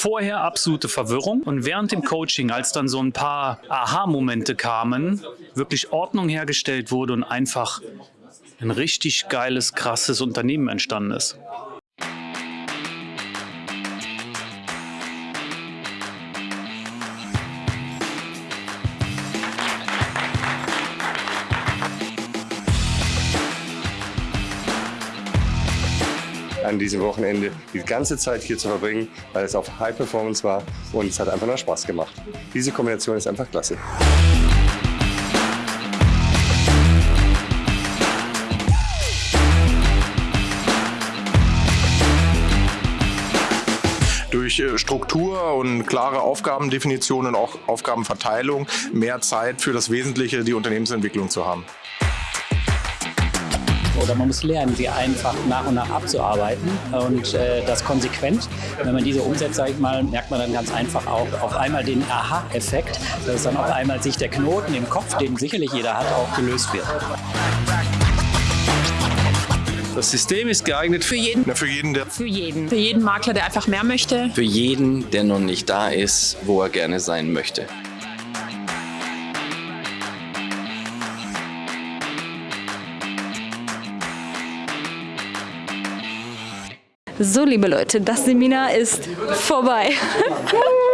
Vorher absolute Verwirrung und während dem Coaching, als dann so ein paar Aha-Momente kamen, wirklich Ordnung hergestellt wurde und einfach ein richtig geiles, krasses Unternehmen entstanden ist. An diesem Wochenende die ganze Zeit hier zu verbringen, weil es auf High Performance war und es hat einfach nur Spaß gemacht. Diese Kombination ist einfach klasse. durch äh, Struktur und klare Aufgabendefinition und auch Aufgabenverteilung mehr Zeit für das Wesentliche, die Unternehmensentwicklung zu haben oder man muss lernen, sie einfach nach und nach abzuarbeiten und äh, das konsequent. Wenn man diese umsetzt, sage ich mal, merkt man dann ganz einfach auch auf einmal den Aha-Effekt, dass dann auf einmal sich der Knoten im Kopf, den sicherlich jeder hat, auch gelöst wird. Das System ist geeignet für jeden. Ja, für jeden, der für jeden. Für jeden Makler, der einfach mehr möchte. Für jeden, der noch nicht da ist, wo er gerne sein möchte. So, liebe Leute, das Seminar ist vorbei.